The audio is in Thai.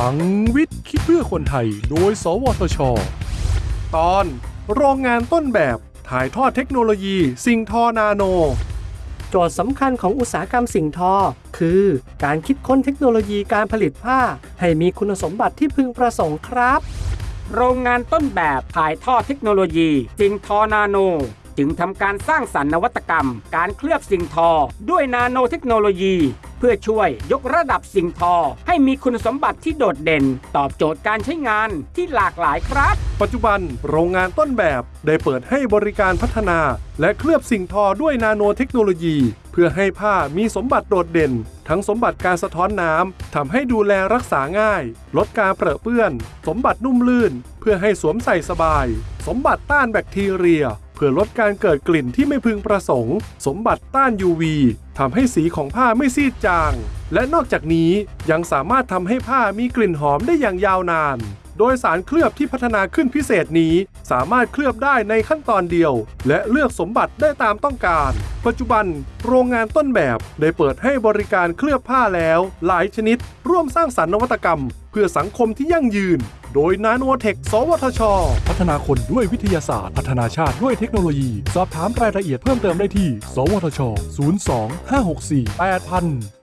ลังวิทย์คิดเพื่อคนไทย โดย สวทช ตอนโรงงานต้นแบบถ่ายทอดเทคโนโลยี สิ่งทอนาโน โจทย์สำคัญของอุตสาหกรรมสิ่งทอ คือการคิดค้นเทคโนโลยีการผลิตผ้า ให้มีคุณสมบัติที่พึงประสงค์ครับ โรงงานต้นแบบถ่ายทอดเทคโนโลยี สิ่งทอนาโน จึงทำการสร้างสรรค์นวัตกรรม การเคลือบสิ่งทอ ด้วยนาโนเทคโนโลยีเพื่อช่วยยกระดับสิ่งทอ ให้มีคุณสมบัติที่โดดเด่น ตอบโจทย์การใช้งานที่หลากหลายครับ ปัจจุบันโรงงานต้นแบบได้เปิดให้บริการพัฒนา และเคลือบสิ่งทอด้วยนาโนเทคโนโลยี เพื่อให้ผ้ามีสมบัติโดดเด่น ทั้งสมบัติการสะท้อนน้ำทำให้ดูแลรักษาง่าย ลดการเปรอะเปื้อน สมบัตินุ่มลื่น เพื่อให้สวมใส่สบาย สมบัติต้านแบคทีเรีย เพื่อลดการเกิดกลิ่นที่ไม่พึงประสงค์ สมบัติต้าน UV ทำให้สีของผ้าไม่ซีดจาง และนอกจากนี้ยังสามารถทำให้ผ้ามีกลิ่นหอมได้อย่างยาวนาน โดยสารเคลือบที่พัฒนาขึ้นพิเศษนี้ สามารถเคลือบได้ในขั้นตอนเดียว และเลือกสมบัติได้ตามต้องการ ปัจจุบันโรงงานต้นแบบได้เปิดให้บริการเคลือบผ้าแล้ว หลายชนิด ร่วมสร้างสรรค์นวัตกรรม เพื่อสังคมที่ยั่งยืน โดยนาโนเทค สวทช พัฒนาคนด้วยวิทยาศาสตร์ พัฒนาชาติด้วยเทคโนโลยี สอบถามรายละเอียดเพิ่มเติมได้ที่ สวทช 02 564 8000